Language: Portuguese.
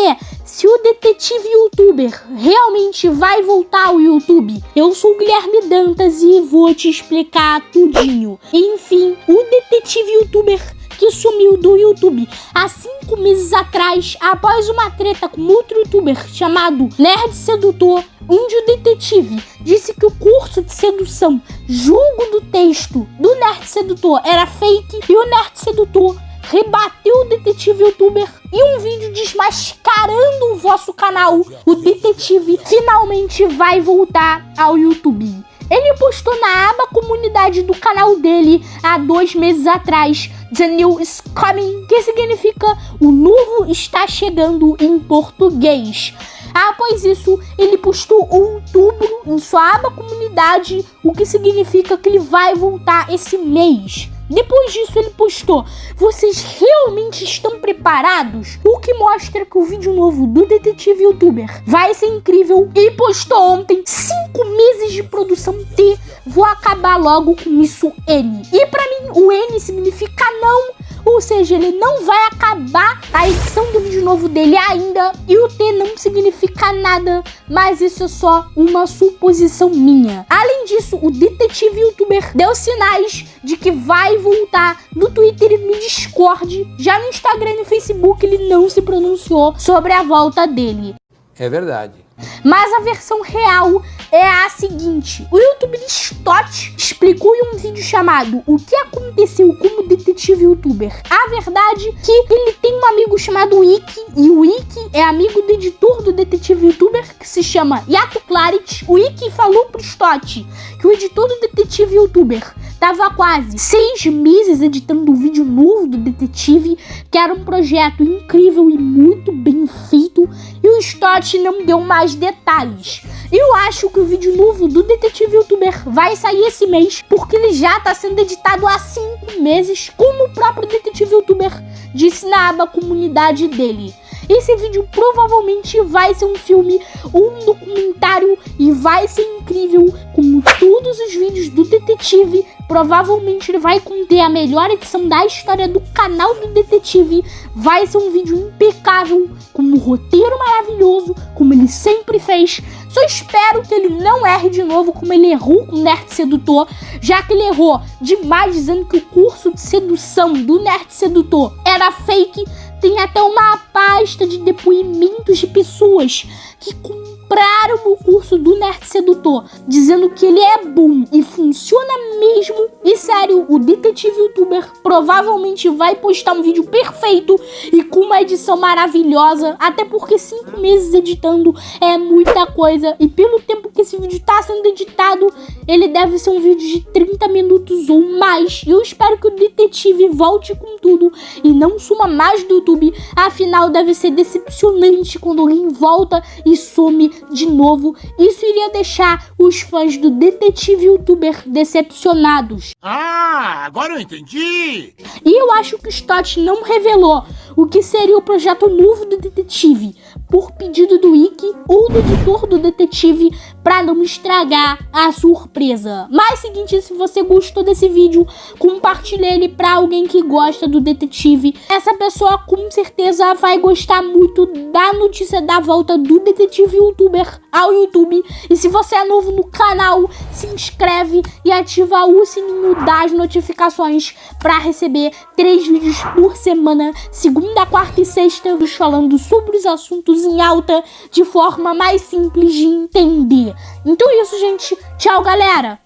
saber se o detetive youtuber realmente vai voltar ao YouTube. Eu sou o Guilherme Dantas e vou te explicar tudinho. Enfim, o detetive youtuber que sumiu do YouTube há cinco meses atrás após uma treta com outro youtuber chamado Nerd Sedutor, onde o detetive disse que o curso de sedução Julgo do Texto do Nerd Sedutor era fake e o Nerd Sedutor rebateu o detetive youtuber em um vídeo desmascarando o vosso canal. O detetive finalmente vai voltar ao YouTube. Ele postou na aba comunidade do canal dele há dois meses atrás The New is Coming, que significa o novo está chegando em português. Após isso, ele postou outubro em sua aba comunidade, o que significa que ele vai voltar esse mês. Depois disso ele postou, vocês realmente estão preparados? O que mostra que o vídeo novo do detetive youtuber vai ser incrível e postou ontem 5 meses de produção T, vou acabar logo com isso N. E pra mim o N significa ou seja, ele não vai acabar a edição do vídeo novo dele ainda e o T não significa nada, mas isso é só uma suposição minha. Além disso, o detetive youtuber deu sinais de que vai voltar no Twitter e no Discord. Já no Instagram e no Facebook ele não se pronunciou sobre a volta dele. É verdade. Mas a versão real é a seguinte. O youtuber Stott explicou em um vídeo chamado O que aconteceu como detetive youtuber. A verdade é que ele tem um amigo chamado Wiki e o Wiki é amigo do editor do detetive youtuber que se chama Yato Clarit. O Wiki falou pro Stott que o editor do detetive youtuber Tava quase seis meses editando um vídeo novo do detetive, que era um projeto incrível e muito bem feito, e o Stott não deu mais detalhes. Eu acho que o vídeo novo do detetive youtuber vai sair esse mês, porque ele já está sendo editado há cinco meses, como o próprio detetive youtuber disse na aba comunidade dele. Esse vídeo provavelmente vai ser um filme, um documentário e vai ser incrível, como todos os vídeos do detetive. Provavelmente ele vai conter a melhor edição da história do canal do detetive. Vai ser um vídeo impecável, com um roteiro maravilhoso, como ele sempre fez. Só espero que ele não erre de novo como ele errou com o Nerd Sedutor, já que ele errou demais dizendo que o curso de sedução do Nerd Sedutor era fake tem até uma pasta de depoimentos de pessoas que compraram o curso do Nerd Sedutor, dizendo que ele é bom e funciona mesmo. E sério, o detetive youtuber provavelmente vai postar um vídeo perfeito e com uma edição maravilhosa, até porque cinco meses editando é muita coisa. E pelo tempo que esse vídeo está sendo editado, ele deve ser um vídeo de 30 minutos ou mais. E eu espero que o detetive volte com tudo e não suma mais do YouTube. Afinal, deve ser decepcionante quando alguém volta e some de novo. Isso iria deixar os fãs do detetive youtuber decepcionados. Ah, agora eu entendi! E eu acho que o Stott não revelou o que seria o projeto novo do detetive, por pedido do Wiki ou do editor do detetive para não estragar a surpresa. Mas seguinte, se você gostou desse vídeo, compartilhe ele para alguém que gosta do detetive. Essa pessoa com certeza vai gostar muito da notícia da volta do detetive youtuber ao YouTube. E se você é novo no canal, se inscreve e ativa o sininho das notificações para receber três vídeos por semana, segunda, quarta e sexta, falando sobre os assuntos em alta de forma mais simples de entender. Então é isso, gente. Tchau, galera!